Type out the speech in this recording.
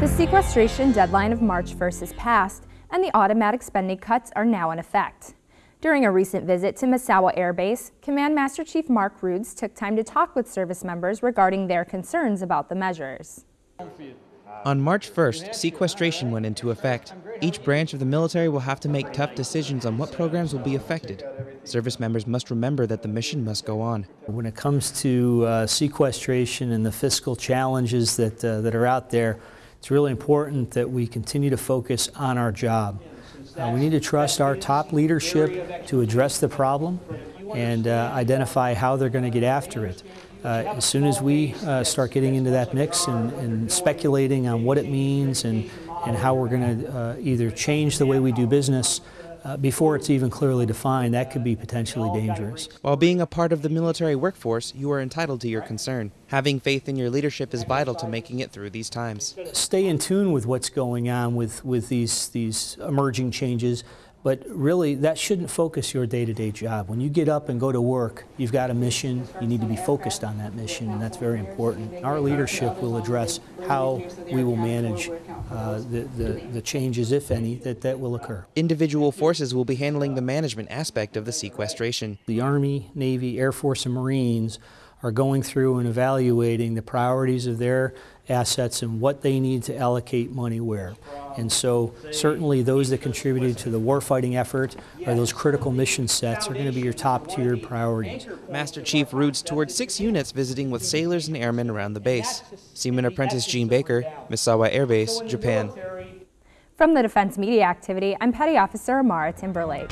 The sequestration deadline of March 1st has passed, and the automatic spending cuts are now in effect. During a recent visit to Misawa Air Base, Command Master Chief Mark Rudes took time to talk with service members regarding their concerns about the measures. On March 1st, sequestration went into effect. Each branch of the military will have to make tough decisions on what programs will be affected. Service members must remember that the mission must go on. When it comes to uh, sequestration and the fiscal challenges that, uh, that are out there, it's really important that we continue to focus on our job. Uh, we need to trust our top leadership to address the problem and uh, identify how they're going to get after it. Uh, as soon as we uh, start getting into that mix and, and, speculating on what it means and, and how we're going to uh, either change the way we do business uh, before it's even clearly defined, that could be potentially dangerous. While being a part of the military workforce, you are entitled to your concern. Having faith in your leadership is vital to making it through these times. Stay in tune with what's going on with, with these, these emerging changes. But really, that shouldn't focus your day-to-day -day job. When you get up and go to work, you've got a mission. You need to be focused on that mission, and that's very important. Our leadership will address how we will manage uh, the, the, the changes, if any, that, that will occur. Individual forces will be handling the management aspect of the sequestration. The Army, Navy, Air Force, and Marines are going through and evaluating the priorities of their assets and what they need to allocate money where. And so certainly those that contributed to the warfighting effort or those critical mission sets are going to be your top tiered priorities. Master Chief Rudes toured six units visiting with sailors and airmen around the base. Seaman Apprentice Gene Baker, Misawa Air Base, Japan. From the Defense Media Activity, I'm Petty Officer Amara Timberlake.